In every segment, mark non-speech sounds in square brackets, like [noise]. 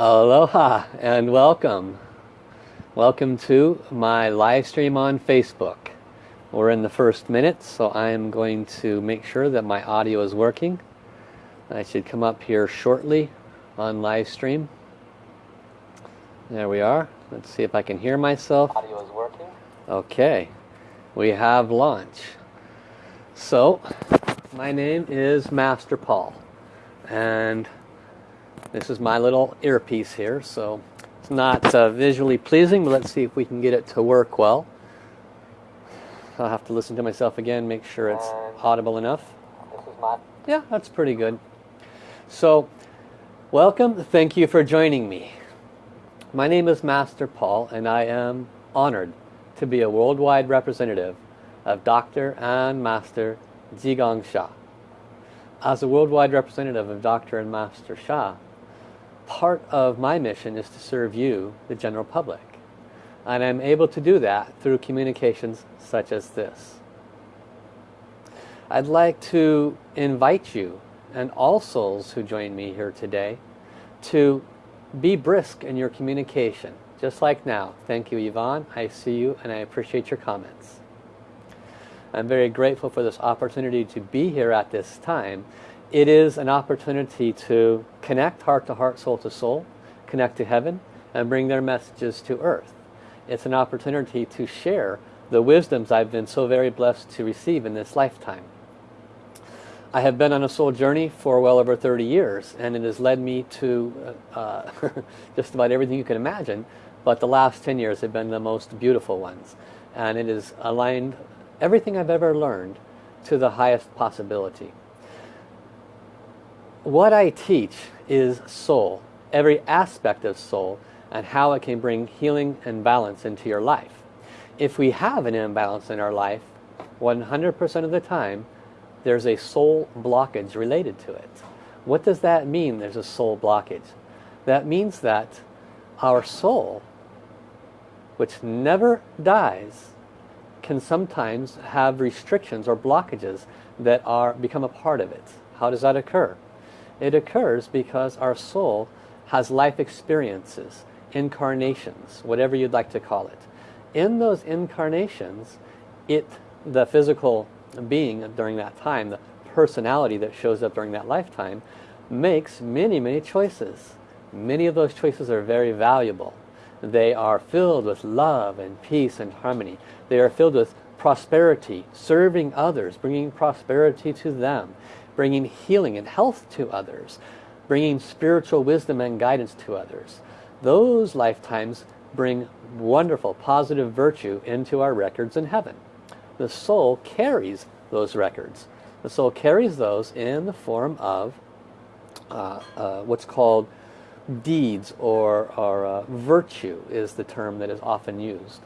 Aloha and welcome. Welcome to my live stream on Facebook. We're in the first minute, so I am going to make sure that my audio is working. I should come up here shortly on live stream. There we are. Let's see if I can hear myself. Audio is working. Okay, we have launch. So, my name is Master Paul, and this is my little earpiece here. So, it's not uh, visually pleasing, but let's see if we can get it to work well. I'll have to listen to myself again, make sure it's audible enough. This is my. Yeah, that's pretty good. So, welcome. Thank you for joining me. My name is Master Paul and I am honored to be a worldwide representative of Dr. and Master Zhi Sha. As a worldwide representative of Dr. and Master Sha, part of my mission is to serve you, the general public. And I'm able to do that through communications such as this. I'd like to invite you and all souls who join me here today to be brisk in your communication, just like now. Thank you, Yvonne. I see you and I appreciate your comments. I'm very grateful for this opportunity to be here at this time. It is an opportunity to connect heart to heart, soul to soul, connect to heaven, and bring their messages to earth. It's an opportunity to share the wisdoms I've been so very blessed to receive in this lifetime. I have been on a soul journey for well over 30 years and it has led me to uh, [laughs] just about everything you can imagine but the last 10 years have been the most beautiful ones and it has aligned everything I've ever learned to the highest possibility. What I teach is soul, every aspect of soul and how it can bring healing and balance into your life. If we have an imbalance in our life, 100% of the time there's a soul blockage related to it. What does that mean there's a soul blockage? That means that our soul, which never dies, can sometimes have restrictions or blockages that are become a part of it. How does that occur? It occurs because our soul has life experiences, incarnations, whatever you'd like to call it. In those incarnations, it, the physical being during that time, the personality that shows up during that lifetime, makes many, many choices. Many of those choices are very valuable. They are filled with love and peace and harmony. They are filled with prosperity, serving others, bringing prosperity to them, bringing healing and health to others, bringing spiritual wisdom and guidance to others. Those lifetimes bring wonderful positive virtue into our records in heaven the soul carries those records. The soul carries those in the form of uh, uh, what's called deeds or, or uh, virtue is the term that is often used.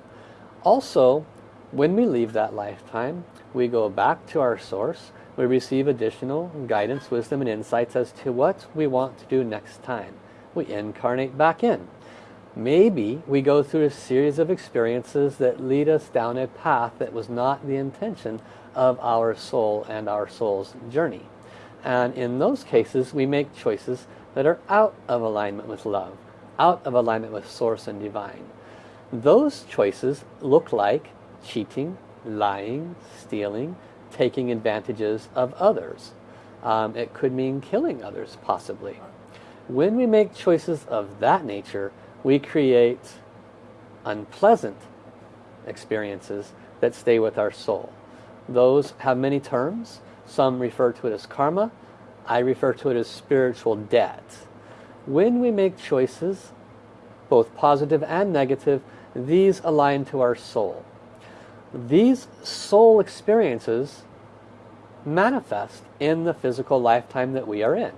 Also, when we leave that lifetime, we go back to our source, we receive additional guidance, wisdom and insights as to what we want to do next time. We incarnate back in. Maybe we go through a series of experiences that lead us down a path that was not the intention of our soul and our soul's journey. And in those cases, we make choices that are out of alignment with love, out of alignment with source and divine. Those choices look like cheating, lying, stealing, taking advantages of others. Um, it could mean killing others, possibly. When we make choices of that nature, we create unpleasant experiences that stay with our soul. Those have many terms. Some refer to it as karma. I refer to it as spiritual debt. When we make choices, both positive and negative, these align to our soul. These soul experiences manifest in the physical lifetime that we are in.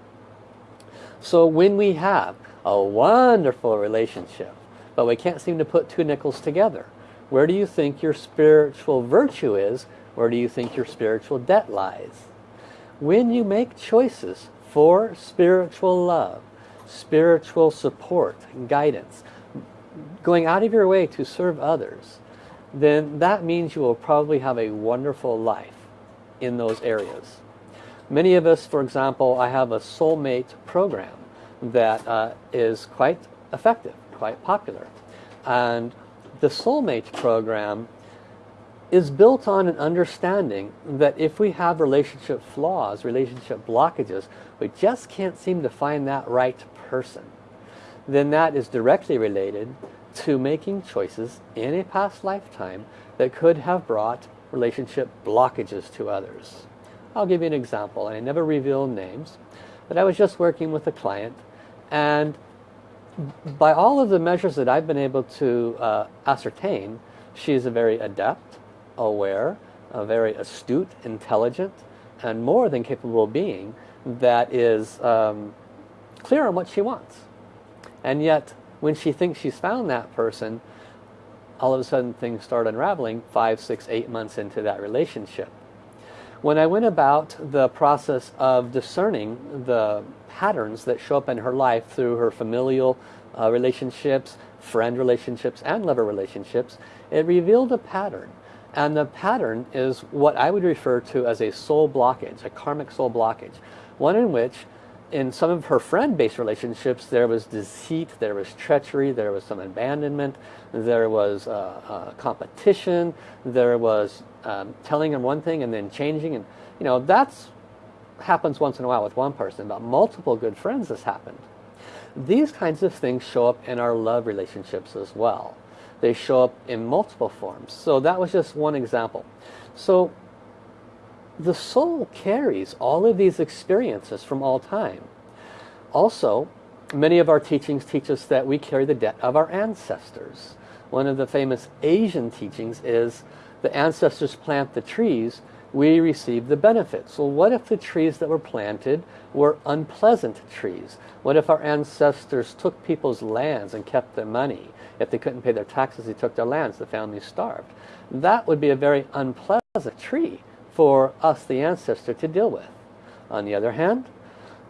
So when we have a wonderful relationship, but we can't seem to put two nickels together. Where do you think your spiritual virtue is? Where do you think your spiritual debt lies? When you make choices for spiritual love, spiritual support, guidance, going out of your way to serve others, then that means you will probably have a wonderful life in those areas. Many of us, for example, I have a soulmate program that uh, is quite effective, quite popular. And the soulmate program is built on an understanding that if we have relationship flaws, relationship blockages, we just can't seem to find that right person, then that is directly related to making choices in a past lifetime that could have brought relationship blockages to others. I'll give you an example. and I never reveal names, but I was just working with a client and by all of the measures that I've been able to uh, ascertain, she's a very adept, aware, a very astute, intelligent, and more than capable being that is um, clear on what she wants. And yet, when she thinks she's found that person, all of a sudden things start unraveling five, six, eight months into that relationship. When I went about the process of discerning the patterns that show up in her life through her familial uh, relationships, friend relationships, and lover relationships, it revealed a pattern. And the pattern is what I would refer to as a soul blockage, a karmic soul blockage. One in which, in some of her friend-based relationships, there was deceit, there was treachery, there was some abandonment, there was uh, uh, competition, there was um, telling them one thing and then changing. And, you know, that's happens once in a while with one person, but multiple good friends has happened. These kinds of things show up in our love relationships as well. They show up in multiple forms. So that was just one example. So the soul carries all of these experiences from all time. Also, many of our teachings teach us that we carry the debt of our ancestors. One of the famous Asian teachings is the ancestors plant the trees, we receive the benefits. So what if the trees that were planted were unpleasant trees? What if our ancestors took people's lands and kept their money? If they couldn't pay their taxes, they took their lands, the family starved. That would be a very unpleasant tree for us, the ancestor, to deal with. On the other hand,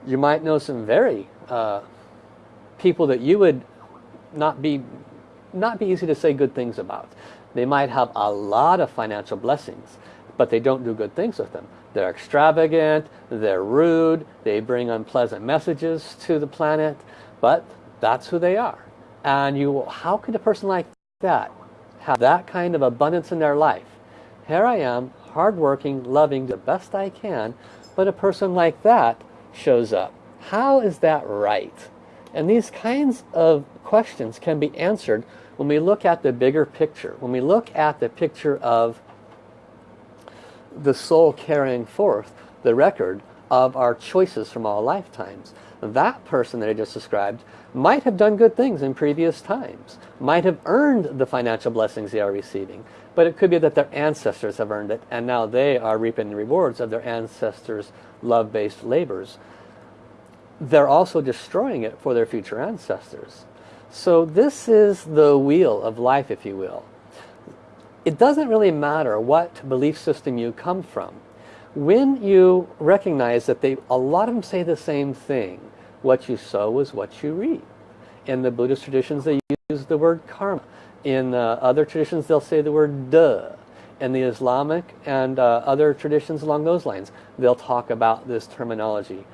you might know some very uh, people that you would not be not be easy to say good things about. They might have a lot of financial blessings but they don't do good things with them. They're extravagant, they're rude, they bring unpleasant messages to the planet, but that's who they are. And you, how could a person like that have that kind of abundance in their life? Here I am, hardworking, loving, the best I can, but a person like that shows up. How is that right? And these kinds of questions can be answered when we look at the bigger picture, when we look at the picture of the soul carrying forth the record of our choices from all lifetimes. That person that I just described might have done good things in previous times, might have earned the financial blessings they are receiving, but it could be that their ancestors have earned it and now they are reaping the rewards of their ancestors' love-based labors. They're also destroying it for their future ancestors. So this is the wheel of life, if you will it doesn't really matter what belief system you come from. When you recognize that they, a lot of them say the same thing, what you sow is what you reap. In the Buddhist traditions they use the word karma. In uh, other traditions they'll say the word duh. And the Islamic and uh, other traditions along those lines they'll talk about this terminology.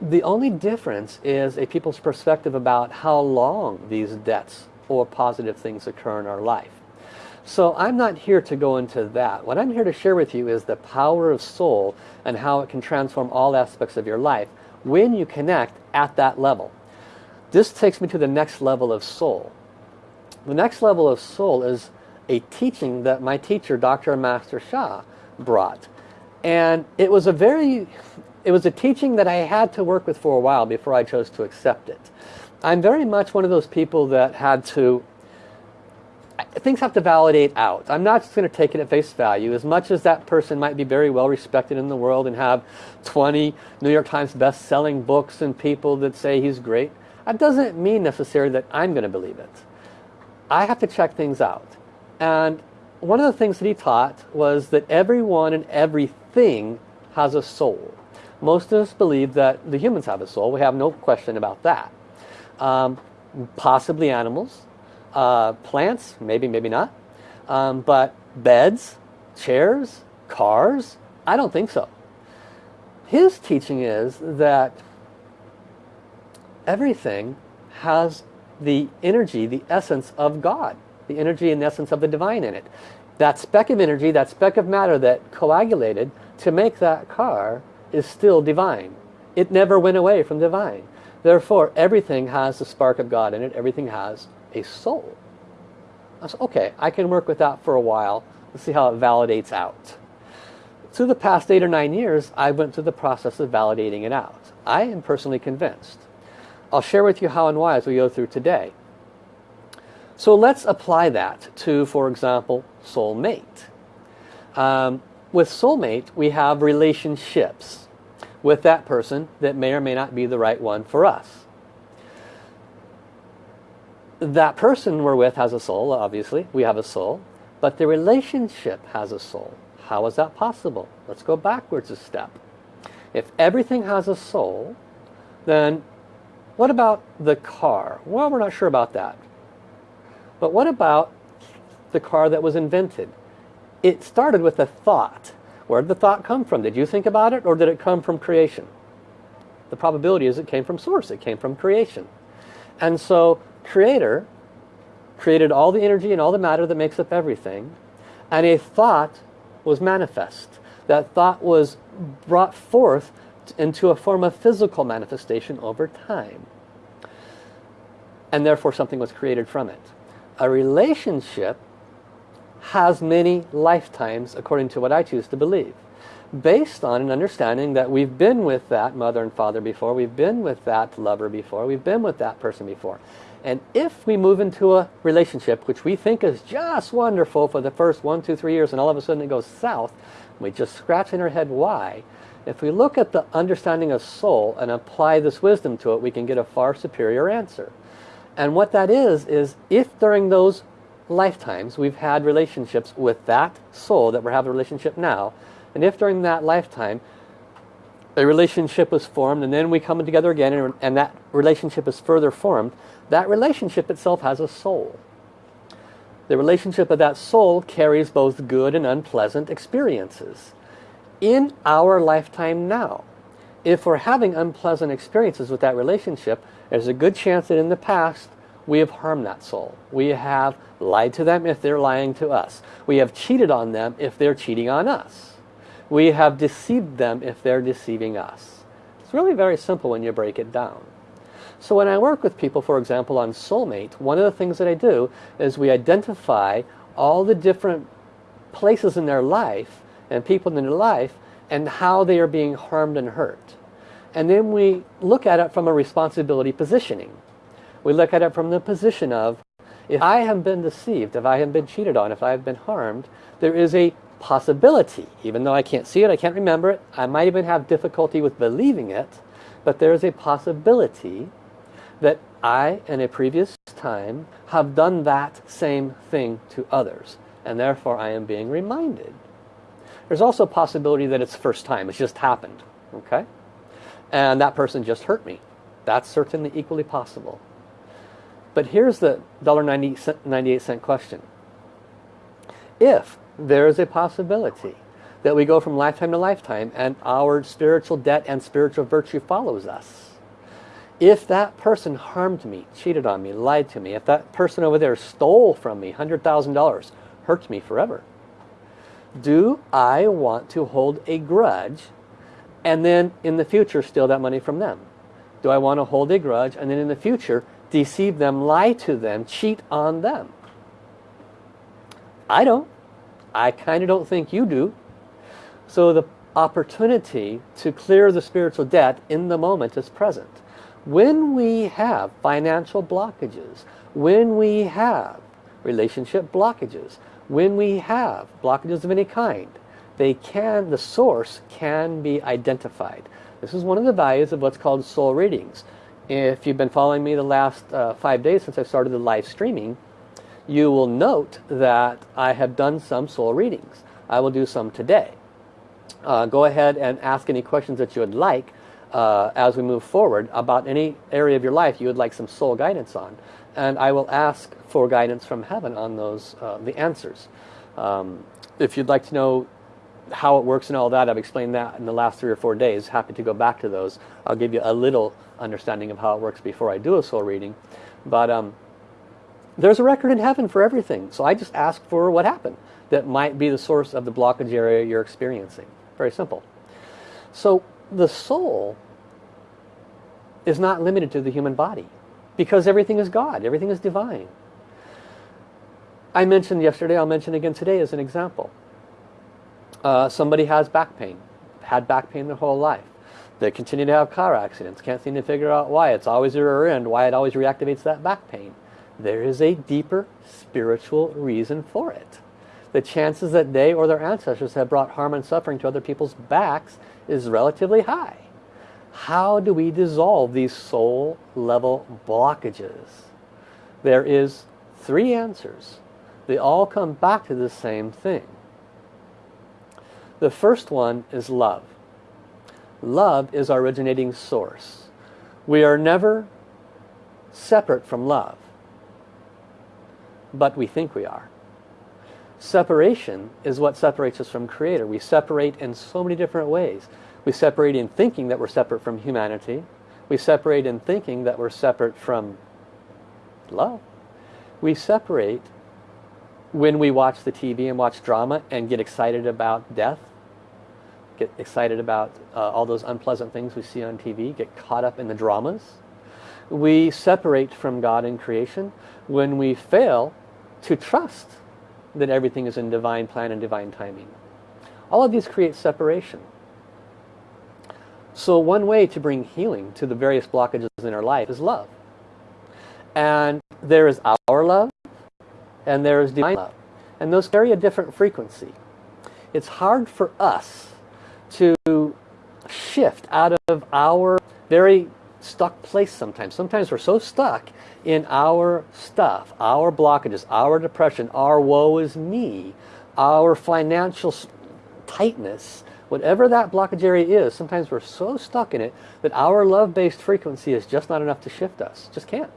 The only difference is a people's perspective about how long these debts or positive things occur in our life. So I'm not here to go into that. What I'm here to share with you is the power of soul and how it can transform all aspects of your life when you connect at that level. This takes me to the next level of soul. The next level of soul is a teaching that my teacher, Dr. Master Sha, brought. And it was a very, it was a teaching that I had to work with for a while before I chose to accept it. I'm very much one of those people that had to things have to validate out. I'm not just going to take it at face value. As much as that person might be very well respected in the world and have 20 New York Times best-selling books and people that say he's great, that doesn't mean necessarily that I'm going to believe it. I have to check things out. And one of the things that he taught was that everyone and everything has a soul. Most of us believe that the humans have a soul. We have no question about that. Um, possibly animals, uh, plants, maybe, maybe not. Um, but beds, chairs, cars, I don't think so. His teaching is that everything has the energy, the essence of God. The energy and essence of the divine in it. That speck of energy, that speck of matter that coagulated to make that car is still divine. It never went away from divine. Therefore, everything has the spark of God in it. Everything has a soul. I said, okay, I can work with that for a while. Let's see how it validates out. Through the past eight or nine years, I went through the process of validating it out. I am personally convinced. I'll share with you how and why as we go through today. So let's apply that to, for example, soulmate. Um, with soulmate, we have relationships with that person that may or may not be the right one for us. That person we're with has a soul, obviously. We have a soul. But the relationship has a soul. How is that possible? Let's go backwards a step. If everything has a soul, then what about the car? Well, we're not sure about that. But what about the car that was invented? It started with a thought. Where did the thought come from? Did you think about it or did it come from creation? The probability is it came from source. It came from creation. And so creator created all the energy and all the matter that makes up everything. And a thought was manifest. That thought was brought forth into a form of physical manifestation over time. And therefore something was created from it. A relationship has many lifetimes according to what I choose to believe. Based on an understanding that we've been with that mother and father before, we've been with that lover before, we've been with that person before. And if we move into a relationship which we think is just wonderful for the first one, two, three years and all of a sudden it goes south, we just scratch in our head why. If we look at the understanding of soul and apply this wisdom to it, we can get a far superior answer. And what that is, is if during those lifetimes we've had relationships with that soul that we're having a relationship now, and if during that lifetime a relationship was formed and then we come together again and, and that relationship is further formed, that relationship itself has a soul. The relationship of that soul carries both good and unpleasant experiences. In our lifetime now, if we're having unpleasant experiences with that relationship, there's a good chance that in the past we have harmed that soul. We have lied to them if they're lying to us. We have cheated on them if they're cheating on us. We have deceived them if they're deceiving us. It's really very simple when you break it down. So when I work with people, for example, on soulmate, one of the things that I do is we identify all the different places in their life and people in their life and how they are being harmed and hurt. And then we look at it from a responsibility positioning. We look at it from the position of, if I have been deceived, if I have been cheated on, if I have been harmed, there is a possibility, even though I can't see it, I can't remember it, I might even have difficulty with believing it, but there is a possibility that I, in a previous time, have done that same thing to others. And therefore I am being reminded. There's also a possibility that it's first time. It's just happened. Okay? And that person just hurt me. That's certainly equally possible. But here's the $1.98 question. If there is a possibility that we go from lifetime to lifetime and our spiritual debt and spiritual virtue follows us, if that person harmed me, cheated on me, lied to me, if that person over there stole from me $100,000, hurt me forever, do I want to hold a grudge and then in the future steal that money from them? Do I want to hold a grudge and then in the future deceive them, lie to them, cheat on them? I don't. I kind of don't think you do. So the opportunity to clear the spiritual debt in the moment is present. When we have financial blockages, when we have relationship blockages, when we have blockages of any kind, they can, the source can be identified. This is one of the values of what's called soul readings. If you've been following me the last uh, five days since I started the live streaming, you will note that I have done some soul readings. I will do some today. Uh, go ahead and ask any questions that you would like uh, as we move forward about any area of your life you would like some soul guidance on. And I will ask for guidance from heaven on those, uh, the answers. Um, if you'd like to know how it works and all that, I've explained that in the last three or four days. Happy to go back to those. I'll give you a little understanding of how it works before I do a soul reading. But um, there's a record in heaven for everything. So I just ask for what happened that might be the source of the blockage area you're experiencing. Very simple. So the soul is not limited to the human body because everything is God, everything is divine. I mentioned yesterday, I'll mention again today as an example. Uh, somebody has back pain, had back pain their whole life. They continue to have car accidents, can't seem to figure out why. It's always a rear end, why it always reactivates that back pain. There is a deeper spiritual reason for it. The chances that they or their ancestors have brought harm and suffering to other people's backs is relatively high. How do we dissolve these soul level blockages? There is three answers. They all come back to the same thing. The first one is love. Love is our originating source. We are never separate from love. But we think we are. Separation is what separates us from Creator. We separate in so many different ways. We separate in thinking that we're separate from humanity. We separate in thinking that we're separate from love. We separate when we watch the TV and watch drama and get excited about death, get excited about uh, all those unpleasant things we see on TV, get caught up in the dramas. We separate from God in creation when we fail to trust that everything is in divine plan and divine timing. All of these create separation. So one way to bring healing to the various blockages in our life is love. And there is our love and there is divine love. And those carry a different frequency. It's hard for us to shift out of our very stuck place sometimes. Sometimes we're so stuck in our stuff, our blockages, our depression, our woe is me, our financial tightness, whatever that blockage area is, sometimes we're so stuck in it that our love-based frequency is just not enough to shift us. Just can't.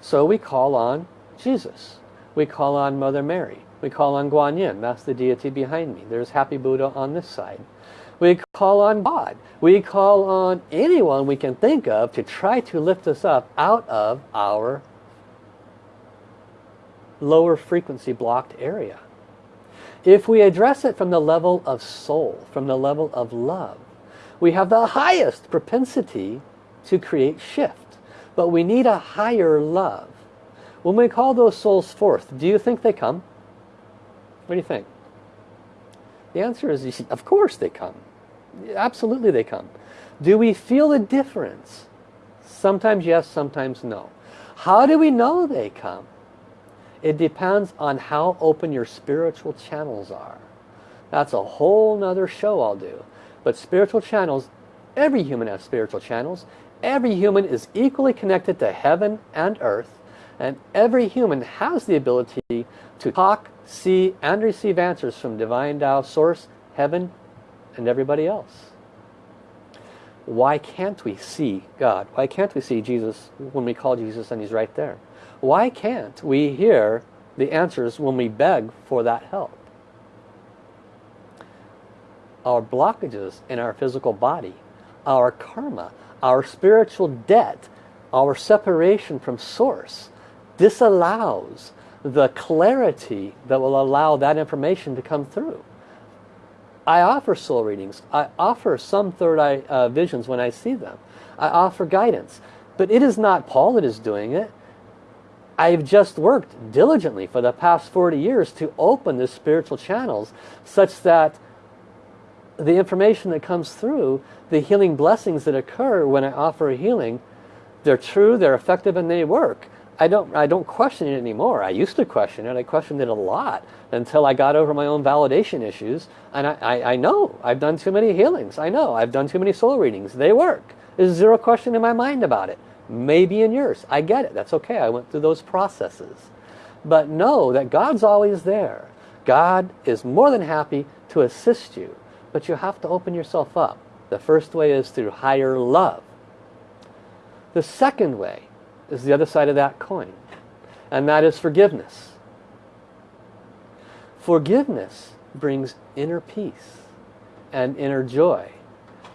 So we call on Jesus. We call on Mother Mary. We call on Guanyin. That's the deity behind me. There's Happy Buddha on this side. Call on God. We call on anyone we can think of to try to lift us up out of our lower frequency blocked area. If we address it from the level of soul, from the level of love, we have the highest propensity to create shift. But we need a higher love. When we call those souls forth, do you think they come? What do you think? The answer is, [laughs] of course they come. Absolutely they come. Do we feel the difference? Sometimes yes, sometimes no. How do we know they come? It depends on how open your spiritual channels are. That's a whole nother show I'll do. But spiritual channels, every human has spiritual channels. Every human is equally connected to heaven and earth. And every human has the ability to talk, see, and receive answers from Divine Tao Source, Heaven, and everybody else. Why can't we see God? Why can't we see Jesus when we call Jesus and He's right there? Why can't we hear the answers when we beg for that help? Our blockages in our physical body, our karma, our spiritual debt, our separation from source disallows the clarity that will allow that information to come through. I offer soul readings. I offer some third eye uh, visions when I see them. I offer guidance. But it is not Paul that is doing it. I've just worked diligently for the past 40 years to open the spiritual channels such that the information that comes through, the healing blessings that occur when I offer a healing, they're true, they're effective, and they work. I don't, I don't question it anymore. I used to question it. I questioned it a lot until I got over my own validation issues. And I, I, I know I've done too many healings. I know I've done too many soul readings. They work. There's zero question in my mind about it maybe in yours. I get it. That's okay. I went through those processes. But know that God's always there. God is more than happy to assist you. But you have to open yourself up. The first way is through higher love. The second way is the other side of that coin. And that is forgiveness. Forgiveness brings inner peace and inner joy.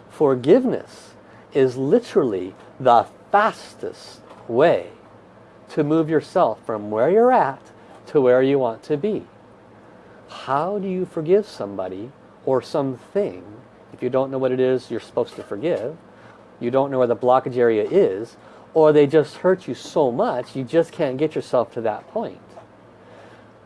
Forgiveness is literally the fastest way to move yourself from where you're at to where you want to be. How do you forgive somebody or something if you don't know what it is you're supposed to forgive? You don't know where the blockage area is or they just hurt you so much you just can't get yourself to that point.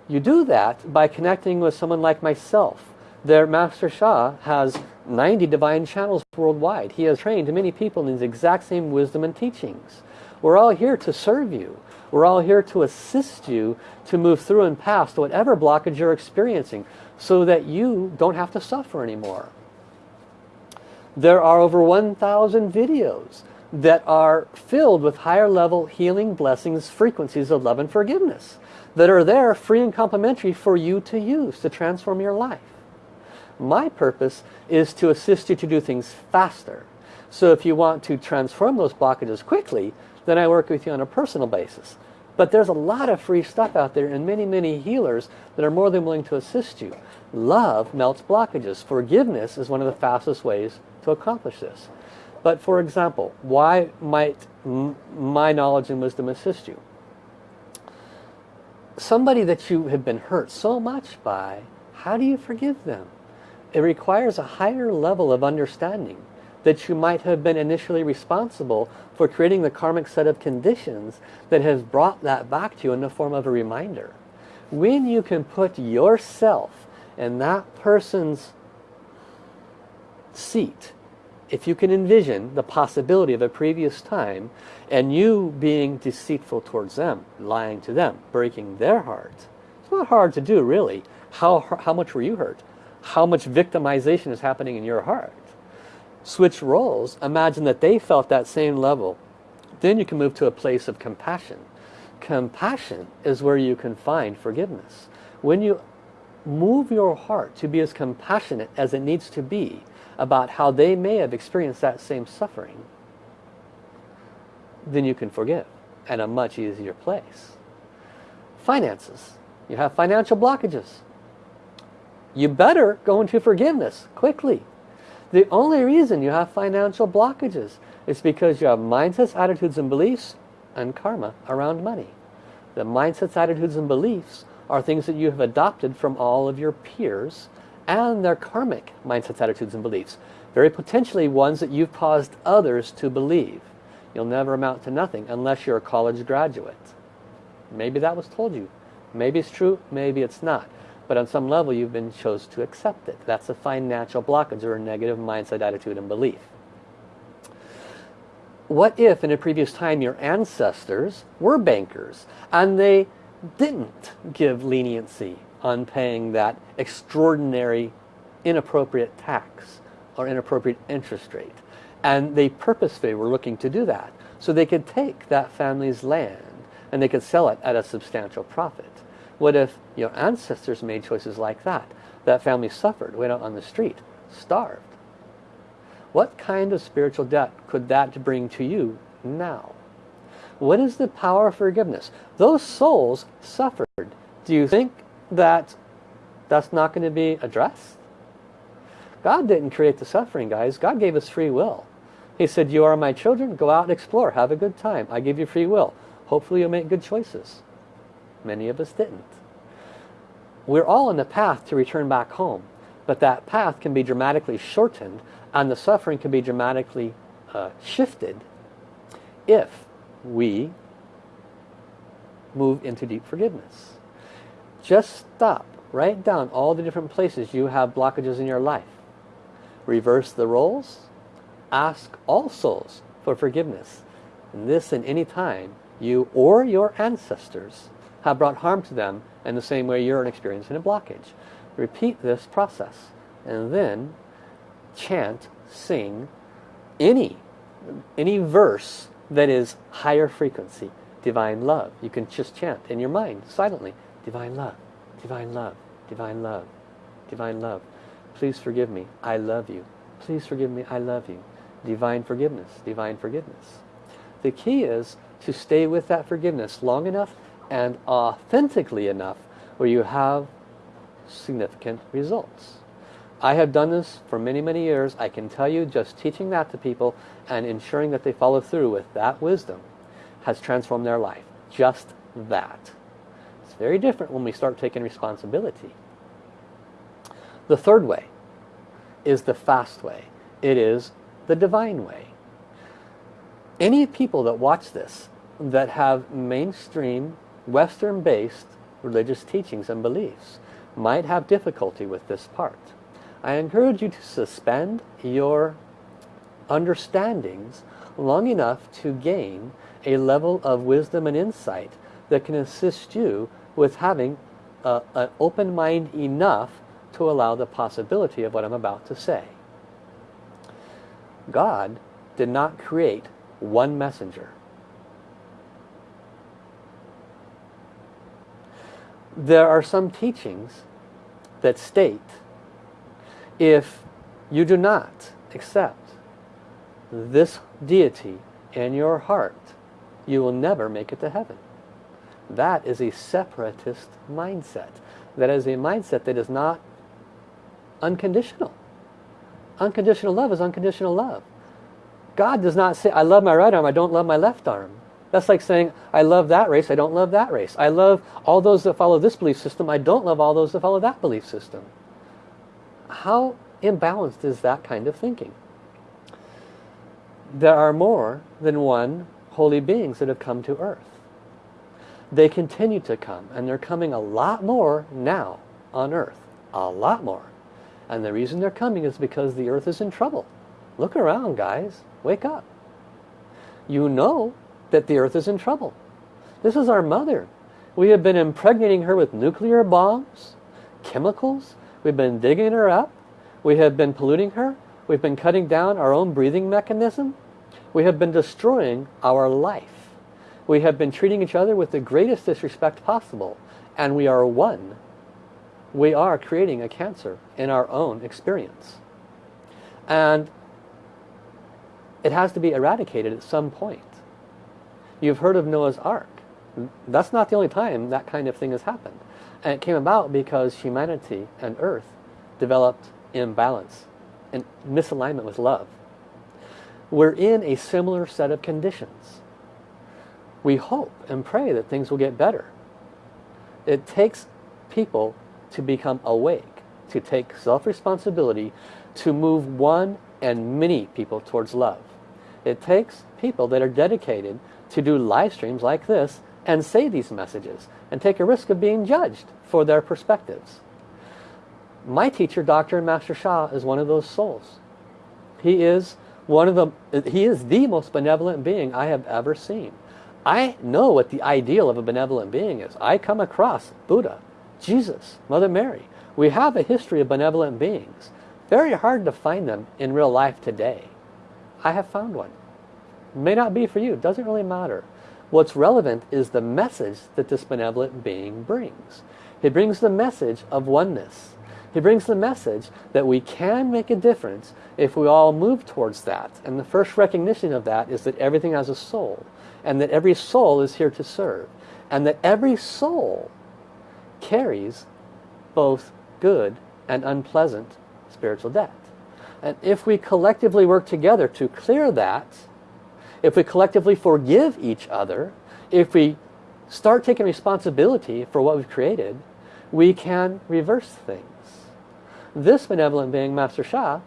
You do that by connecting with someone like myself. Their Master Sha has 90 divine channels worldwide. He has trained many people in these exact same wisdom and teachings. We're all here to serve you. We're all here to assist you to move through and past whatever blockage you're experiencing so that you don't have to suffer anymore. There are over 1,000 videos that are filled with higher level healing blessings, frequencies of love and forgiveness that are there free and complimentary for you to use to transform your life. My purpose is to assist you to do things faster. So if you want to transform those blockages quickly, then I work with you on a personal basis. But there's a lot of free stuff out there and many, many healers that are more than willing to assist you. Love melts blockages. Forgiveness is one of the fastest ways to accomplish this. But for example, why might my knowledge and wisdom assist you? Somebody that you have been hurt so much by, how do you forgive them? It requires a higher level of understanding that you might have been initially responsible for creating the karmic set of conditions that has brought that back to you in the form of a reminder. When you can put yourself in that person's seat, if you can envision the possibility of a previous time and you being deceitful towards them, lying to them, breaking their heart, it's not hard to do really. How, how much were you hurt? How much victimization is happening in your heart? switch roles, imagine that they felt that same level. Then you can move to a place of compassion. Compassion is where you can find forgiveness. When you move your heart to be as compassionate as it needs to be about how they may have experienced that same suffering, then you can forgive at a much easier place. Finances. You have financial blockages. You better go into forgiveness quickly the only reason you have financial blockages is because you have mindsets, attitudes, and beliefs and karma around money. The mindsets, attitudes, and beliefs are things that you have adopted from all of your peers and their karmic mindsets, attitudes, and beliefs. Very potentially ones that you've caused others to believe. You'll never amount to nothing unless you're a college graduate. Maybe that was told you. Maybe it's true, maybe it's not. But on some level, you've been chose to accept it. That's a financial blockage or a negative mindset, attitude, and belief. What if in a previous time your ancestors were bankers and they didn't give leniency on paying that extraordinary inappropriate tax or inappropriate interest rate and they purposefully were looking to do that so they could take that family's land and they could sell it at a substantial profit what if your ancestors made choices like that? That family suffered, went out on the street, starved. What kind of spiritual debt could that bring to you now? What is the power of forgiveness? Those souls suffered. Do you think that that's not going to be addressed? God didn't create the suffering, guys. God gave us free will. He said, you are my children, go out and explore, have a good time. I give you free will. Hopefully you'll make good choices. Many of us didn't. We're all on the path to return back home, but that path can be dramatically shortened and the suffering can be dramatically uh, shifted if we move into deep forgiveness. Just stop. Write down all the different places you have blockages in your life. Reverse the roles. Ask all souls for forgiveness. And this in any time you or your ancestors have brought harm to them in the same way you're experiencing a blockage. Repeat this process and then chant, sing any, any verse that is higher frequency, divine love. You can just chant in your mind silently, divine love, divine love, divine love, divine love. Please forgive me, I love you. Please forgive me, I love you. Divine forgiveness, divine forgiveness. The key is to stay with that forgiveness long enough and authentically enough where you have significant results. I have done this for many, many years. I can tell you just teaching that to people and ensuring that they follow through with that wisdom has transformed their life. Just that. Very different when we start taking responsibility. The third way is the fast way. It is the divine way. Any people that watch this that have mainstream Western-based religious teachings and beliefs might have difficulty with this part. I encourage you to suspend your understandings long enough to gain a level of wisdom and insight that can assist you with having an open mind enough to allow the possibility of what I'm about to say. God did not create one messenger. There are some teachings that state if you do not accept this deity in your heart, you will never make it to heaven. That is a separatist mindset. That is a mindset that is not unconditional. Unconditional love is unconditional love. God does not say, I love my right arm, I don't love my left arm. That's like saying, I love that race, I don't love that race. I love all those that follow this belief system, I don't love all those that follow that belief system. How imbalanced is that kind of thinking? There are more than one holy beings that have come to earth. They continue to come, and they're coming a lot more now on earth. A lot more. And the reason they're coming is because the earth is in trouble. Look around, guys. Wake up. You know that the earth is in trouble. This is our mother. We have been impregnating her with nuclear bombs, chemicals. We've been digging her up. We have been polluting her. We've been cutting down our own breathing mechanism. We have been destroying our life. We have been treating each other with the greatest disrespect possible. And we are one. We are creating a cancer in our own experience. And it has to be eradicated at some point. You've heard of Noah's Ark. That's not the only time that kind of thing has happened. And it came about because humanity and earth developed imbalance and misalignment with love. We're in a similar set of conditions. We hope and pray that things will get better. It takes people to become awake, to take self-responsibility, to move one and many people towards love. It takes people that are dedicated to do live streams like this and say these messages and take a risk of being judged for their perspectives. My teacher, Dr. and Master Sha, is one of those souls. He is one of the he is the most benevolent being I have ever seen. I know what the ideal of a benevolent being is. I come across Buddha, Jesus, Mother Mary. We have a history of benevolent beings. Very hard to find them in real life today. I have found one. May not be for you, doesn't really matter. What's relevant is the message that this benevolent being brings. He brings the message of oneness. He brings the message that we can make a difference if we all move towards that. And the first recognition of that is that everything has a soul. And that every soul is here to serve. And that every soul carries both good and unpleasant spiritual debt. And if we collectively work together to clear that, if we collectively forgive each other, if we start taking responsibility for what we've created, we can reverse things. This benevolent being, Master Sha,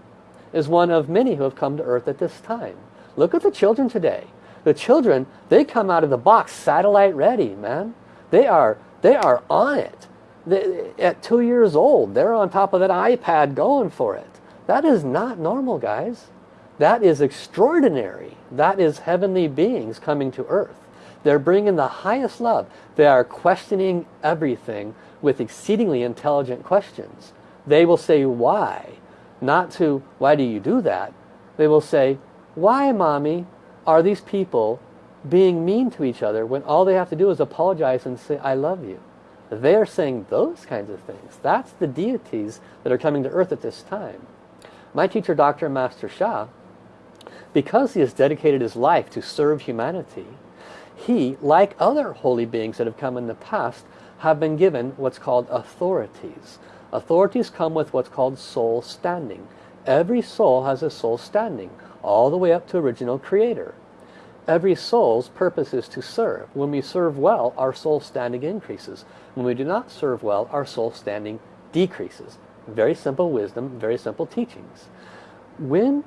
is one of many who have come to earth at this time. Look at the children today. The children, they come out of the box satellite ready, man. They are, they are on it. They, at two years old, they're on top of that iPad going for it. That is not normal, guys. That is extraordinary. That is heavenly beings coming to earth. They're bringing the highest love. They are questioning everything with exceedingly intelligent questions. They will say, why? Not to, why do you do that? They will say, why, mommy, are these people being mean to each other when all they have to do is apologize and say, I love you? They're saying those kinds of things. That's the deities that are coming to earth at this time. My teacher, Dr. Master Sha, because he has dedicated his life to serve humanity, he, like other holy beings that have come in the past, have been given what's called authorities. Authorities come with what's called soul standing. Every soul has a soul standing, all the way up to original creator. Every soul's purpose is to serve. When we serve well, our soul standing increases. When we do not serve well, our soul standing decreases. Very simple wisdom, very simple teachings. When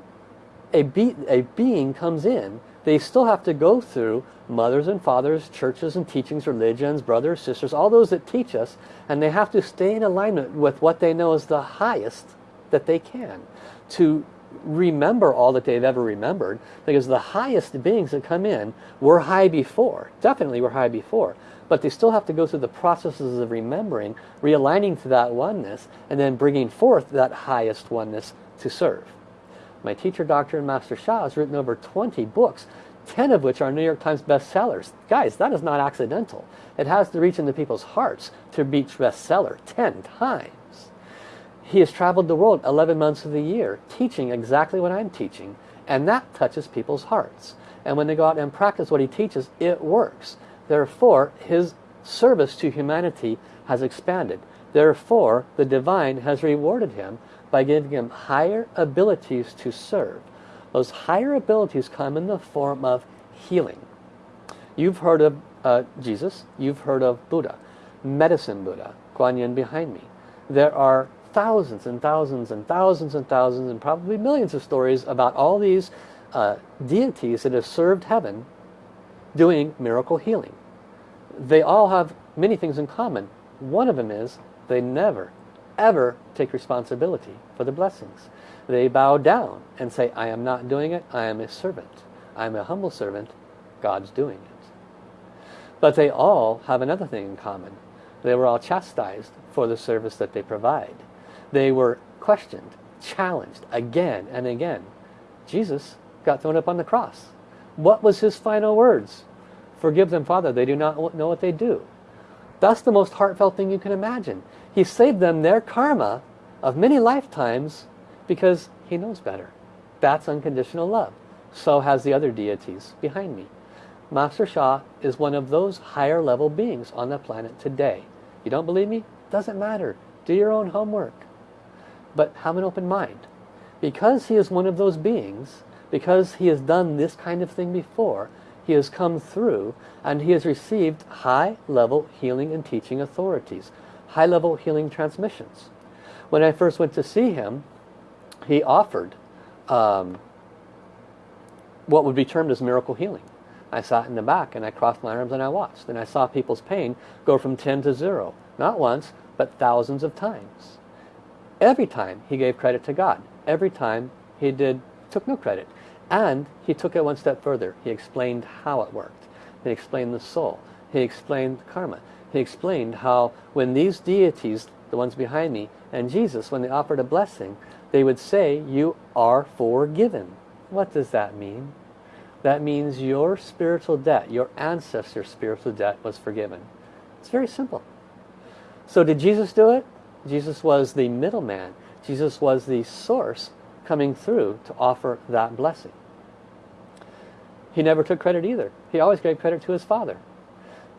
a, be a being comes in, they still have to go through mothers and fathers, churches and teachings, religions, brothers, sisters, all those that teach us, and they have to stay in alignment with what they know is the highest that they can to remember all that they've ever remembered because the highest beings that come in were high before definitely were high before but they still have to go through the processes of remembering realigning to that oneness and then bringing forth that highest oneness to serve. My teacher Dr. and Master Sha has written over 20 books 10 of which are New York Times bestsellers. Guys that is not accidental. It has to reach into people's hearts to reach bestseller 10 times he has traveled the world 11 months of the year teaching exactly what I'm teaching. And that touches people's hearts. And when they go out and practice what he teaches, it works. Therefore, his service to humanity has expanded. Therefore, the divine has rewarded him by giving him higher abilities to serve. Those higher abilities come in the form of healing. You've heard of uh, Jesus, you've heard of Buddha, Medicine Buddha, Guanyin behind me. There are thousands and thousands and thousands and thousands and probably millions of stories about all these uh, deities that have served heaven doing miracle healing. They all have many things in common. One of them is they never, ever take responsibility for the blessings. They bow down and say, I am not doing it, I am a servant. I am a humble servant, God's doing it. But they all have another thing in common. They were all chastised for the service that they provide. They were questioned, challenged again and again. Jesus got thrown up on the cross. What was his final words? Forgive them, Father, they do not know what they do. That's the most heartfelt thing you can imagine. He saved them their karma of many lifetimes because he knows better. That's unconditional love. So has the other deities behind me. Master Sha is one of those higher level beings on the planet today. You don't believe me? Doesn't matter. Do your own homework but have an open mind. Because he is one of those beings, because he has done this kind of thing before, he has come through and he has received high-level healing and teaching authorities, high-level healing transmissions. When I first went to see him, he offered um, what would be termed as miracle healing. I sat in the back and I crossed my arms and I watched and I saw people's pain go from 10 to 0. Not once, but thousands of times. Every time he gave credit to God. Every time he did took no credit. And he took it one step further. He explained how it worked. He explained the soul. He explained karma. He explained how when these deities, the ones behind me, and Jesus, when they offered a blessing, they would say, you are forgiven. What does that mean? That means your spiritual debt, your ancestor's spiritual debt was forgiven. It's very simple. So did Jesus do it? Jesus was the middleman. Jesus was the source coming through to offer that blessing. He never took credit either. He always gave credit to his Father.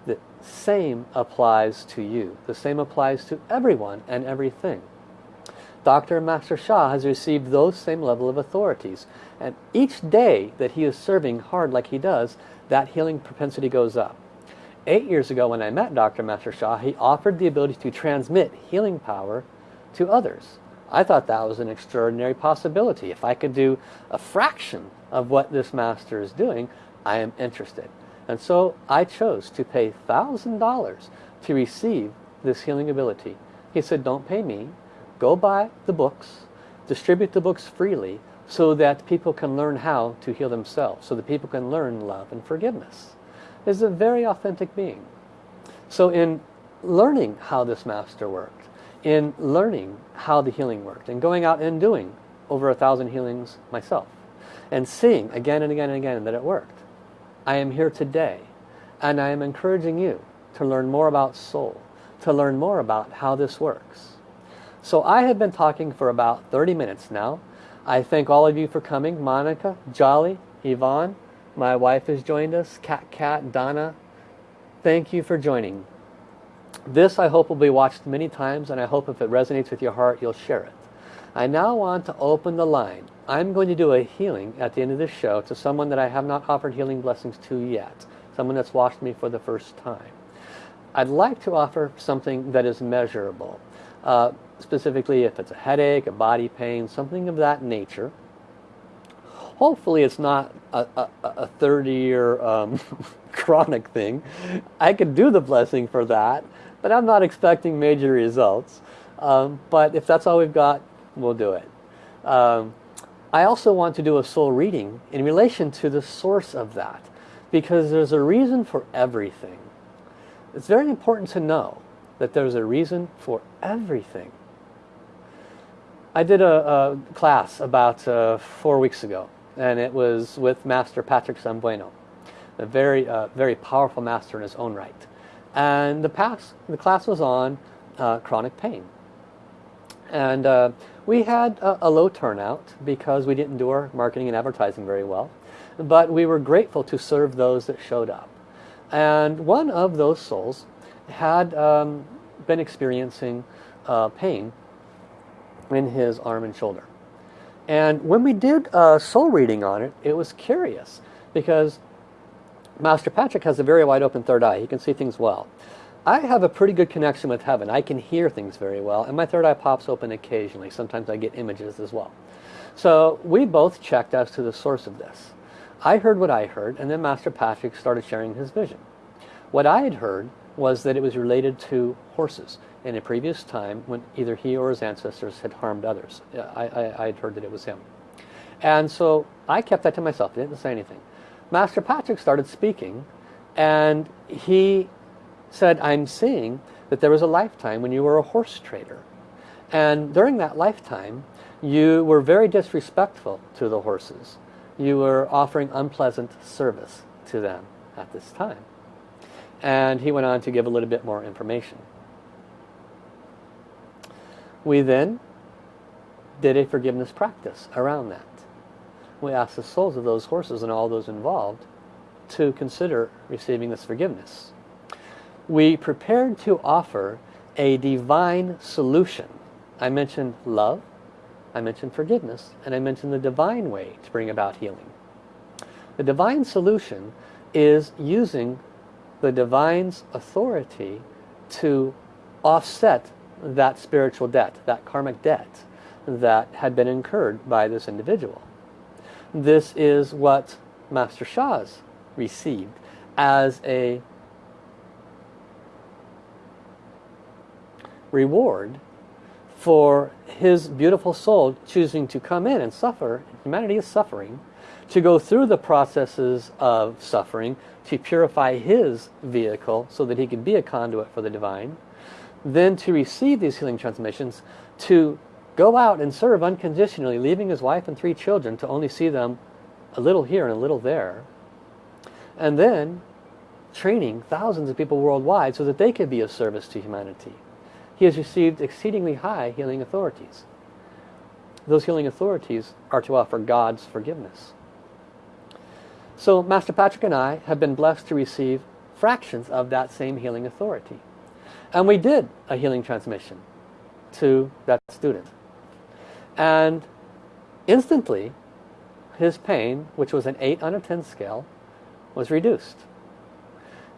The same applies to you. The same applies to everyone and everything. Dr. Master Sha has received those same level of authorities. And each day that he is serving hard like he does, that healing propensity goes up. Eight years ago when I met Dr. Master Sha, he offered the ability to transmit healing power to others. I thought that was an extraordinary possibility. If I could do a fraction of what this master is doing, I am interested. And so I chose to pay $1,000 to receive this healing ability. He said, don't pay me. Go buy the books, distribute the books freely so that people can learn how to heal themselves, so that people can learn love and forgiveness is a very authentic being. So in learning how this master worked, in learning how the healing worked, and going out and doing over a thousand healings myself, and seeing again and again and again that it worked, I am here today, and I am encouraging you to learn more about soul, to learn more about how this works. So I have been talking for about 30 minutes now. I thank all of you for coming. Monica, Jolly, Yvonne, my wife has joined us, Cat Cat, Donna. Thank you for joining. This I hope will be watched many times and I hope if it resonates with your heart you'll share it. I now want to open the line. I'm going to do a healing at the end of this show to someone that I have not offered healing blessings to yet. Someone that's watched me for the first time. I'd like to offer something that is measurable. Uh, specifically if it's a headache, a body pain, something of that nature. Hopefully it's not a, a, a 30 year um, [laughs] chronic thing. I could do the blessing for that, but I'm not expecting major results. Um, but if that's all we've got, we'll do it. Um, I also want to do a soul reading in relation to the source of that because there's a reason for everything. It's very important to know that there's a reason for everything. I did a, a class about uh, four weeks ago and it was with Master Patrick Zambueno, a very, uh, very powerful master in his own right. And the, past, the class was on uh, chronic pain. And uh, we had a, a, low turnout because we didn't do our marketing and advertising very well. But we were grateful to serve those that showed up. And one of those souls had um, been experiencing uh, pain in his arm and shoulder. And when we did a soul reading on it, it was curious because Master Patrick has a very wide open third eye. He can see things well. I have a pretty good connection with heaven. I can hear things very well and my third eye pops open occasionally. Sometimes I get images as well. So we both checked as to the source of this. I heard what I heard and then Master Patrick started sharing his vision. What I had heard was that it was related to horses in a previous time when either he or his ancestors had harmed others. I, I, I'd heard that it was him. And so I kept that to myself. I didn't say anything. Master Patrick started speaking and he said, I'm seeing that there was a lifetime when you were a horse trader. And during that lifetime, you were very disrespectful to the horses. You were offering unpleasant service to them at this time. And he went on to give a little bit more information. We then did a forgiveness practice around that. We asked the souls of those horses and all those involved to consider receiving this forgiveness. We prepared to offer a divine solution. I mentioned love, I mentioned forgiveness, and I mentioned the divine way to bring about healing. The divine solution is using the divine's authority to offset that spiritual debt, that karmic debt that had been incurred by this individual. This is what Master Sha's received as a reward for his beautiful soul choosing to come in and suffer. Humanity is suffering. To go through the processes of suffering to purify his vehicle so that he could be a conduit for the divine then to receive these healing transmissions, to go out and serve unconditionally, leaving his wife and three children to only see them a little here and a little there. And then training thousands of people worldwide so that they could be of service to humanity. He has received exceedingly high healing authorities. Those healing authorities are to offer God's forgiveness. So Master Patrick and I have been blessed to receive fractions of that same healing authority. And we did a healing transmission to that student. And instantly, his pain, which was an 8 on a 10 scale, was reduced.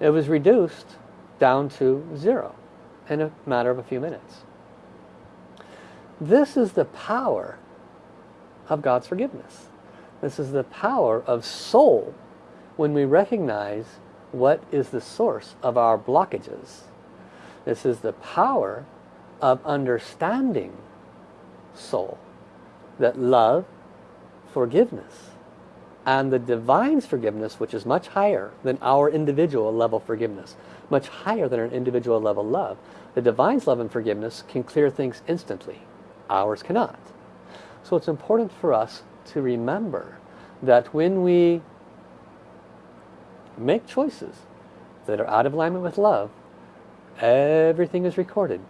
It was reduced down to zero in a matter of a few minutes. This is the power of God's forgiveness. This is the power of soul when we recognize what is the source of our blockages this is the power of understanding soul. That love, forgiveness, and the divine's forgiveness, which is much higher than our individual level forgiveness, much higher than our individual level love, the divine's love and forgiveness can clear things instantly. Ours cannot. So it's important for us to remember that when we make choices that are out of alignment with love, Everything is recorded.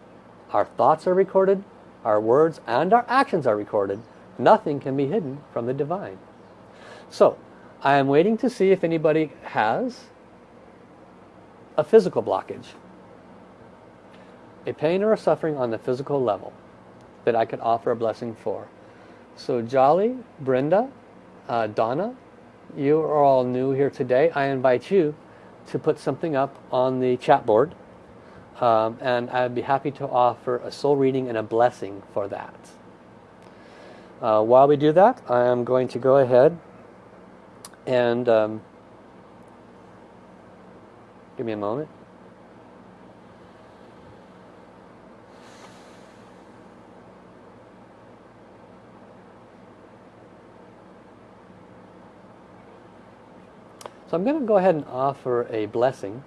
Our thoughts are recorded, our words and our actions are recorded. Nothing can be hidden from the divine. So, I am waiting to see if anybody has a physical blockage. a pain or a suffering on the physical level that I could offer a blessing for. So Jolly, Brenda, uh, Donna, you are all new here today. I invite you to put something up on the chat board um, and I'd be happy to offer a soul reading and a blessing for that. Uh, while we do that, I am going to go ahead and um, give me a moment. So I'm going to go ahead and offer a blessing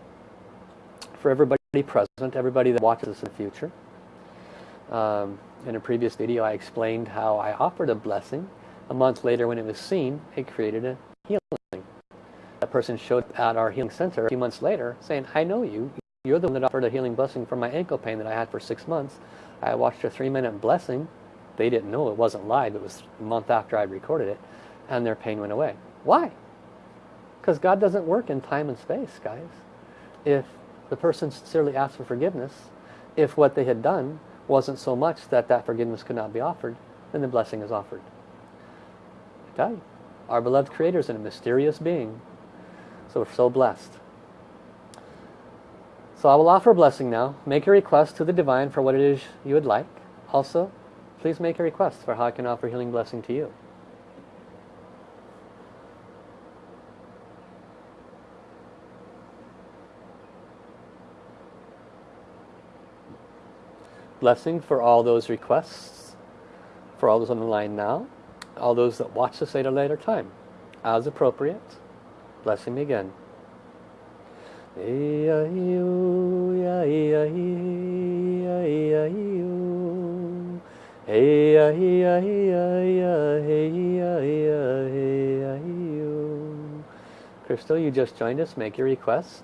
for everybody present, everybody that watches this in the future. Um, in a previous video I explained how I offered a blessing. A month later when it was seen, it created a healing. That person showed up at our healing center a few months later saying, I know you. You're the one that offered a healing blessing for my ankle pain that I had for six months. I watched a three minute blessing. They didn't know it wasn't live. It was a month after I recorded it. And their pain went away. Why? Because God doesn't work in time and space, guys. If the person sincerely asked for forgiveness, if what they had done wasn't so much that that forgiveness could not be offered, then the blessing is offered. Okay? Our beloved Creator is a mysterious being. So we're so blessed. So I will offer a blessing now. Make a request to the Divine for what it is you would like. Also, please make a request for how I can offer healing blessing to you. Blessing for all those requests, for all those on the line now, all those that watch this at a later time. As appropriate, blessing me again. Crystal, you just joined us. Make your request.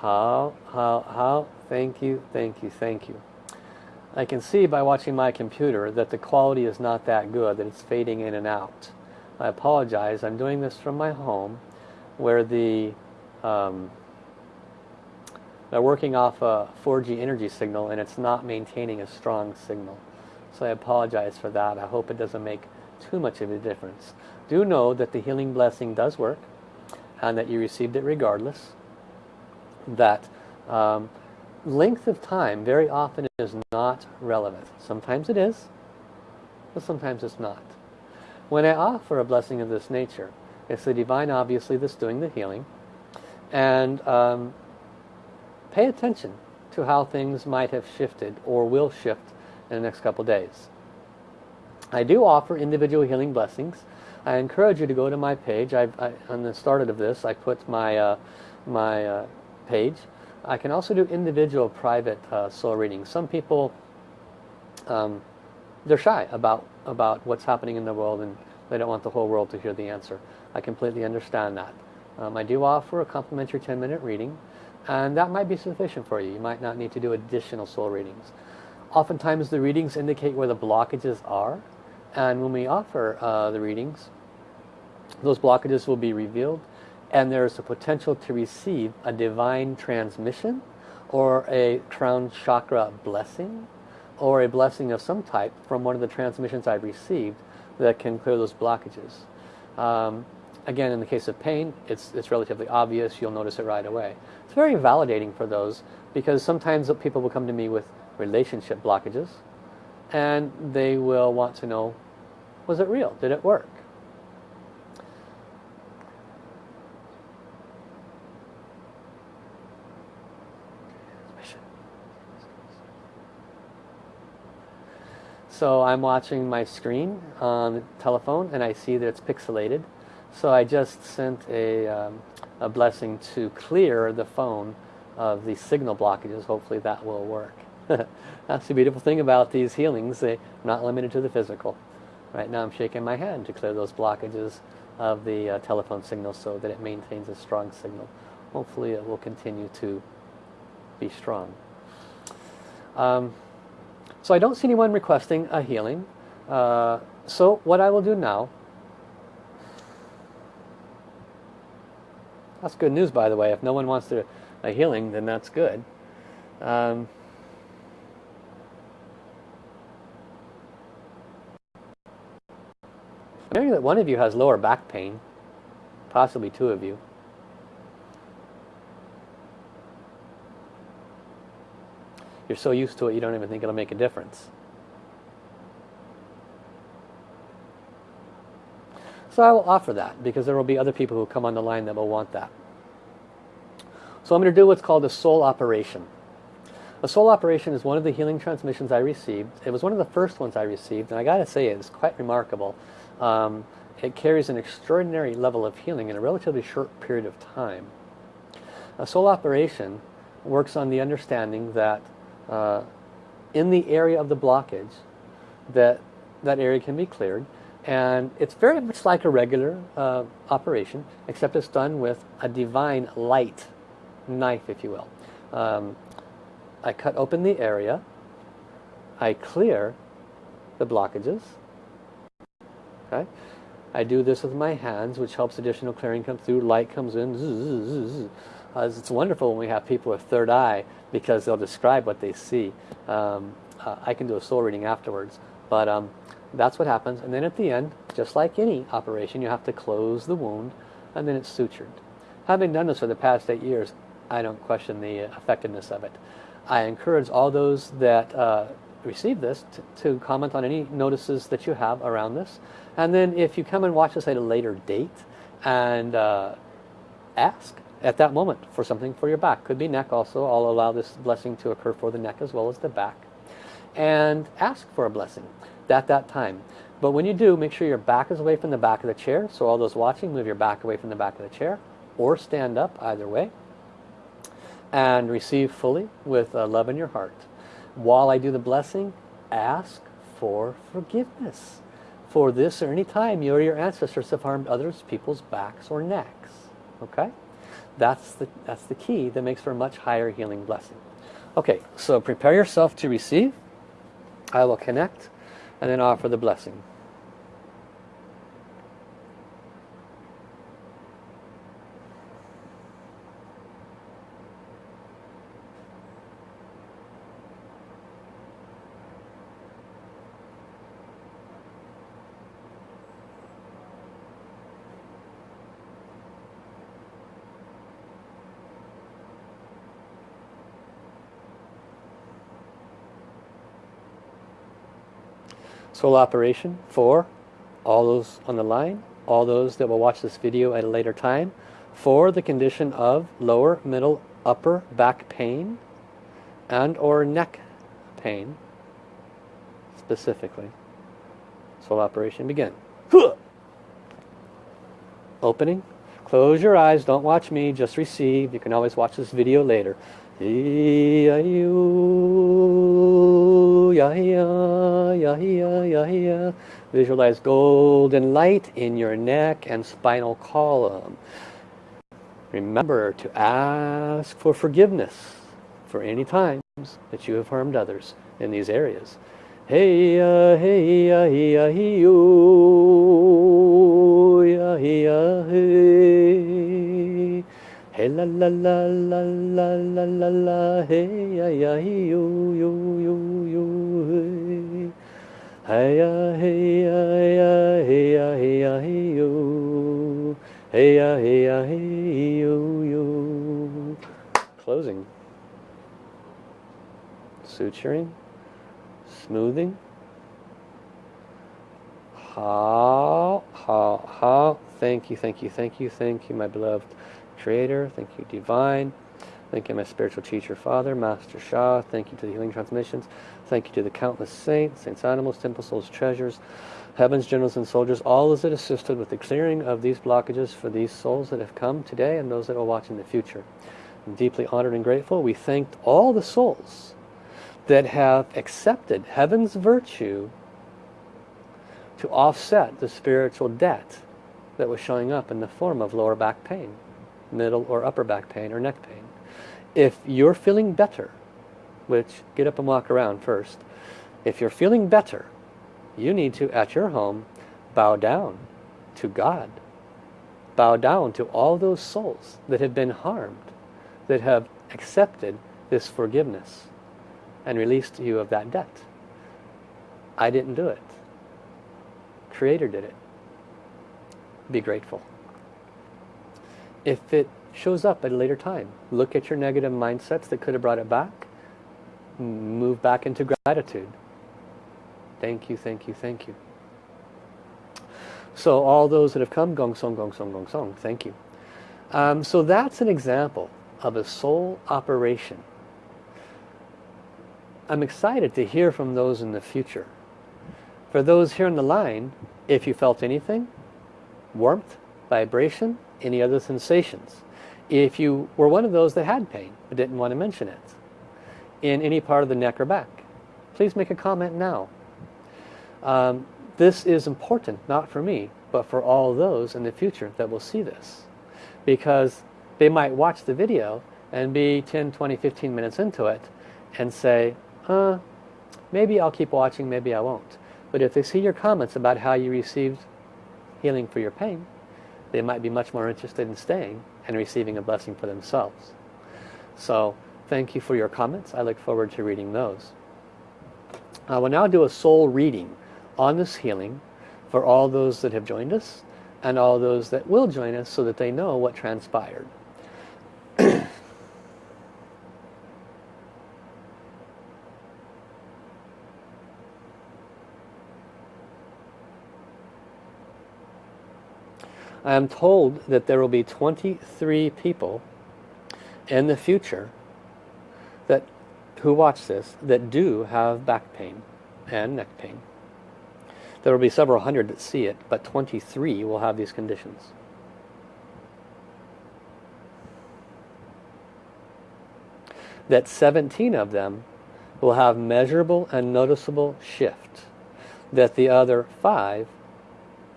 How, how, how? Thank you, thank you, thank you. I can see by watching my computer that the quality is not that good, that it's fading in and out. I apologize. I'm doing this from my home where the um, they're working off a 4G energy signal and it's not maintaining a strong signal. So I apologize for that. I hope it doesn't make too much of a difference. Do know that the healing blessing does work and that you received it regardless that um, length of time very often is not relevant. Sometimes it is, but sometimes it's not. When I offer a blessing of this nature, it's the divine obviously that's doing the healing. And um, pay attention to how things might have shifted or will shift in the next couple days. I do offer individual healing blessings. I encourage you to go to my page. I, I on the start of this, I put my uh, my uh, page. I can also do individual private uh, soul readings. Some people, um, they're shy about, about what's happening in the world and they don't want the whole world to hear the answer. I completely understand that. Um, I do offer a complimentary 10 minute reading and that might be sufficient for you. You might not need to do additional soul readings. Oftentimes the readings indicate where the blockages are and when we offer uh, the readings, those blockages will be revealed and there's a potential to receive a divine transmission or a crown chakra blessing or a blessing of some type from one of the transmissions I've received that can clear those blockages. Um, again, in the case of pain, it's, it's relatively obvious. You'll notice it right away. It's very validating for those because sometimes people will come to me with relationship blockages and they will want to know, was it real? Did it work? So I'm watching my screen on the telephone and I see that it's pixelated. So I just sent a, um, a blessing to clear the phone of the signal blockages. Hopefully that will work. [laughs] That's the beautiful thing about these healings. They're not limited to the physical. Right now I'm shaking my hand to clear those blockages of the uh, telephone signal so that it maintains a strong signal. Hopefully it will continue to be strong. Um, so I don't see anyone requesting a healing. Uh, so what I will do now, that's good news by the way, if no one wants to, a healing then that's good. Um, I'm hearing that one of you has lower back pain, possibly two of you. You're so used to it you don't even think it'll make a difference. So I will offer that because there will be other people who come on the line that will want that. So I'm going to do what's called a soul operation. A soul operation is one of the healing transmissions I received. It was one of the first ones I received and I got to say it's quite remarkable um, it carries an extraordinary level of healing in a relatively short period of time. A soul operation works on the understanding that uh, in the area of the blockage that that area can be cleared and it's very much like a regular uh, operation except it's done with a divine light knife if you will. Um, I cut open the area, I clear the blockages, Okay? I do this with my hands, which helps additional clearing come through. Light comes in. Zzz, zzz, uh, it's wonderful when we have people with third eye because they'll describe what they see. Um, uh, I can do a soul reading afterwards. But um, that's what happens. And then at the end, just like any operation, you have to close the wound and then it's sutured. Having done this for the past eight years, I don't question the effectiveness of it. I encourage all those that uh, receive this to, comment on any notices that you have around this and then if you come and watch this at a later date and uh, ask at that moment for something for your back. Could be neck also. I'll allow this blessing to occur for the neck as well as the back. And ask for a blessing at that time. But when you do make sure your back is away from the back of the chair. So all those watching move your back away from the back of the chair or stand up either way. And receive fully with uh, love in your heart. While I do the blessing, ask for forgiveness for this or any time you or your ancestors have harmed others people's backs or necks. Okay? That's the, that's the key that makes for a much higher healing blessing. Okay, so prepare yourself to receive. I will connect and then offer the blessing. Soul operation for all those on the line, all those that will watch this video at a later time, for the condition of lower, middle, upper back pain and or neck pain specifically. Soul operation begin. Opening. Close your eyes, don't watch me, just receive. You can always watch this video later. Visualize golden light in your neck and spinal column. Remember to ask for forgiveness for any times that you have harmed others in these areas. Hey ya, hey ya, hey ya, hey yo, hey hey. Hey la la la la la la la la, hey ya, hey yo, yo, yo, yo, hey. Hey ya, hey ya, ya, hey ya, hey ya, yo. Hey ya, hey ya, hey yo, yo. Closing. Suturing smoothing. How, how, how. Thank you, thank you, thank you, thank you, my beloved Creator. Thank you, Divine. Thank you, my spiritual teacher, Father, Master Sha. Thank you to the Healing Transmissions. Thank you to the countless saints, saints, animals, temple, souls, treasures. Heaven's generals and soldiers, all those it assisted with the clearing of these blockages for these souls that have come today and those that will watch in the future. I'm deeply honored and grateful. We thanked all the souls that have accepted heaven's virtue to offset the spiritual debt that was showing up in the form of lower back pain, middle or upper back pain or neck pain. If you're feeling better, which get up and walk around first, if you're feeling better, you need to, at your home, bow down to God. Bow down to all those souls that have been harmed, that have accepted this forgiveness and released you of that debt. I didn't do it. Creator did it. Be grateful. If it shows up at a later time, look at your negative mindsets that could have brought it back. Move back into gratitude. Thank you, thank you, thank you. So all those that have come, gong song, gong song, gong song, thank you. Um, so that's an example of a soul operation. I'm excited to hear from those in the future. For those here on the line, if you felt anything, warmth, vibration, any other sensations. If you were one of those that had pain but didn't want to mention it in any part of the neck or back, please make a comment now. Um, this is important, not for me, but for all those in the future that will see this. Because they might watch the video and be 10, 20, 15 minutes into it and say, uh, maybe I'll keep watching, maybe I won't. But if they see your comments about how you received healing for your pain, they might be much more interested in staying and receiving a blessing for themselves. So thank you for your comments. I look forward to reading those. Uh, I will now do a soul reading on this healing for all those that have joined us and all those that will join us so that they know what transpired. I am told that there will be 23 people in the future that who watch this that do have back pain and neck pain. There will be several hundred that see it, but 23 will have these conditions. That 17 of them will have measurable and noticeable shift. That the other five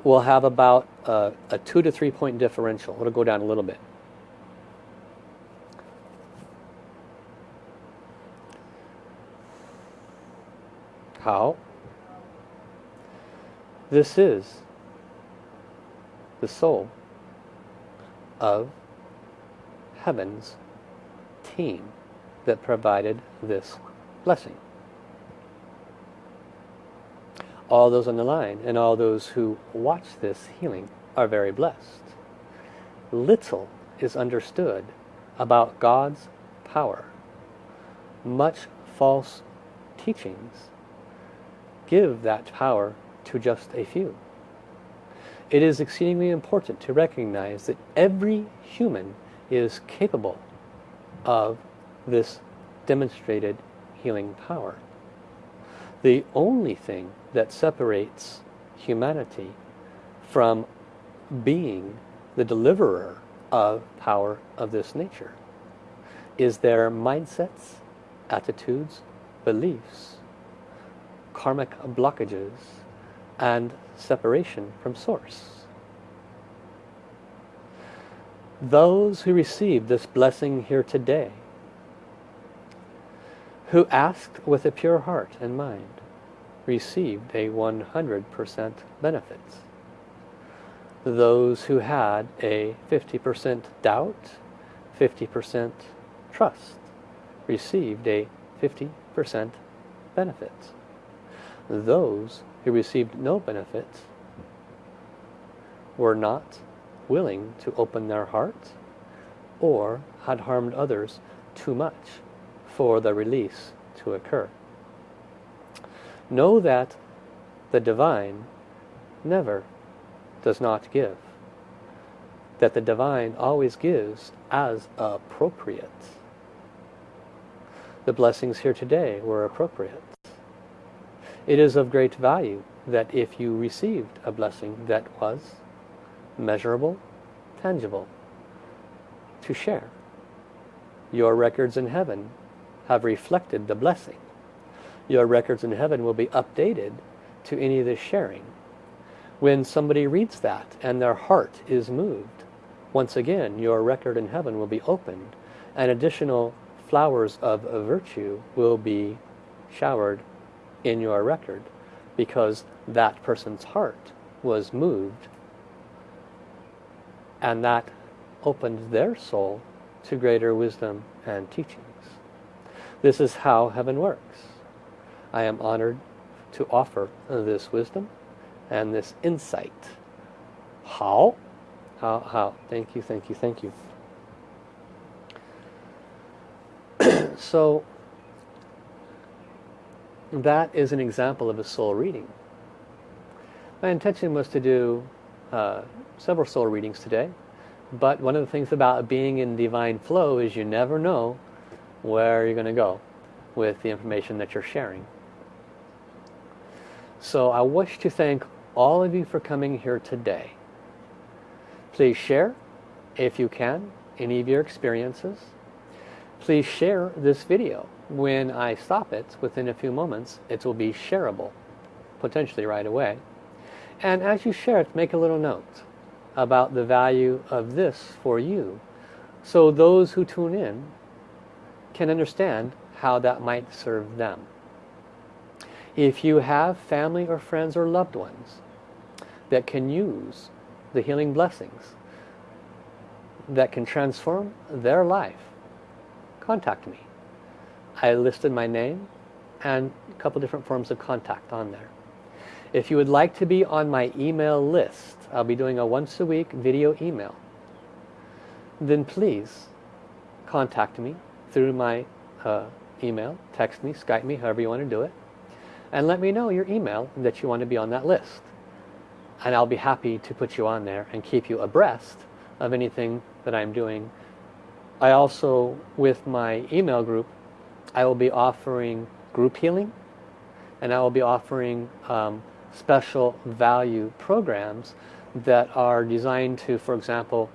will have about a, a two to three point differential. It'll go down a little bit. How? This is the soul of heaven's team that provided this blessing all those on the line and all those who watch this healing are very blessed. Little is understood about God's power. Much false teachings give that power to just a few. It is exceedingly important to recognize that every human is capable of this demonstrated healing power. The only thing that separates humanity from being the deliverer of power of this nature is their mindsets, attitudes, beliefs, karmic blockages, and separation from source. Those who received this blessing here today, who asked with a pure heart and mind, received a 100% benefits. Those who had a 50% doubt, 50% trust, received a 50% benefits. Those who received no benefits were not willing to open their heart or had harmed others too much for the release to occur. Know that the divine never does not give. That the divine always gives as appropriate. The blessings here today were appropriate. It is of great value that if you received a blessing that was measurable, tangible, to share. Your records in heaven have reflected the blessing. Your records in heaven will be updated to any of this sharing. When somebody reads that and their heart is moved, once again your record in heaven will be opened and additional flowers of virtue will be showered in your record because that person's heart was moved and that opened their soul to greater wisdom and teachings. This is how heaven works. I am honored to offer this wisdom and this insight. How? How? How? Thank you, thank you, thank you. [clears throat] so, that is an example of a soul reading. My intention was to do uh, several soul readings today. But one of the things about being in divine flow is you never know where are you're going to go with the information that you're sharing. So I wish to thank all of you for coming here today. Please share, if you can, any of your experiences. Please share this video. When I stop it, within a few moments, it will be shareable, potentially right away. And as you share it, make a little note about the value of this for you. So those who tune in can understand how that might serve them. If you have family or friends or loved ones that can use the healing blessings that can transform their life, contact me. I listed my name and a couple different forms of contact on there. If you would like to be on my email list, I'll be doing a once a week video email. Then please contact me through my uh, email, text me, Skype me, however you want to do it. And let me know your email that you want to be on that list. And I'll be happy to put you on there and keep you abreast of anything that I'm doing. I also, with my email group, I will be offering group healing and I will be offering um, special value programs that are designed to, for example,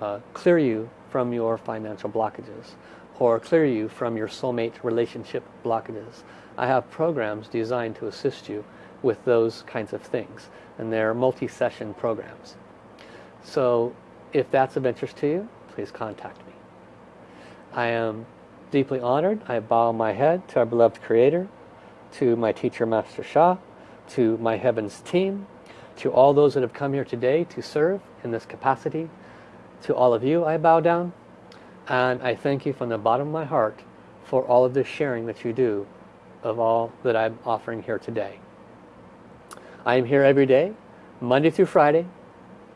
uh, clear you from your financial blockages or clear you from your soulmate relationship blockages. I have programs designed to assist you with those kinds of things and they're multi-session programs. So if that's of interest to you, please contact me. I am deeply honored. I bow my head to our beloved Creator, to my teacher Master Sha, to my Heavens team, to all those that have come here today to serve in this capacity. To all of you I bow down and I thank you from the bottom of my heart for all of this sharing that you do of all that I'm offering here today. I am here every day, Monday through Friday,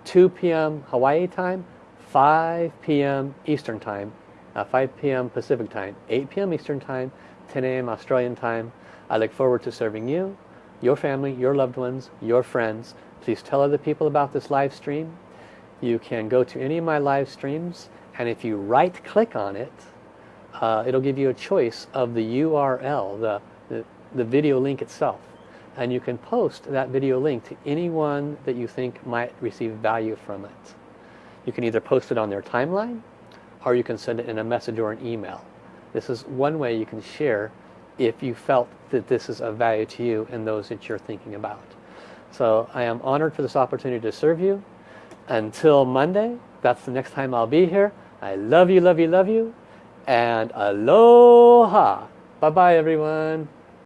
2 p.m. Hawaii time, 5 p.m. Eastern time, uh, 5 p.m. Pacific time, 8 p.m. Eastern time, 10 a.m. Australian time. I look forward to serving you, your family, your loved ones, your friends, Please tell other people about this live stream. You can go to any of my live streams and if you right click on it, uh, it'll give you a choice of the URL, the, the, the video link itself. And you can post that video link to anyone that you think might receive value from it. You can either post it on their timeline or you can send it in a message or an email. This is one way you can share if you felt that this is of value to you and those that you're thinking about. So I am honored for this opportunity to serve you. Until Monday, that's the next time I'll be here. I love you, love you, love you. And aloha. Bye-bye, everyone.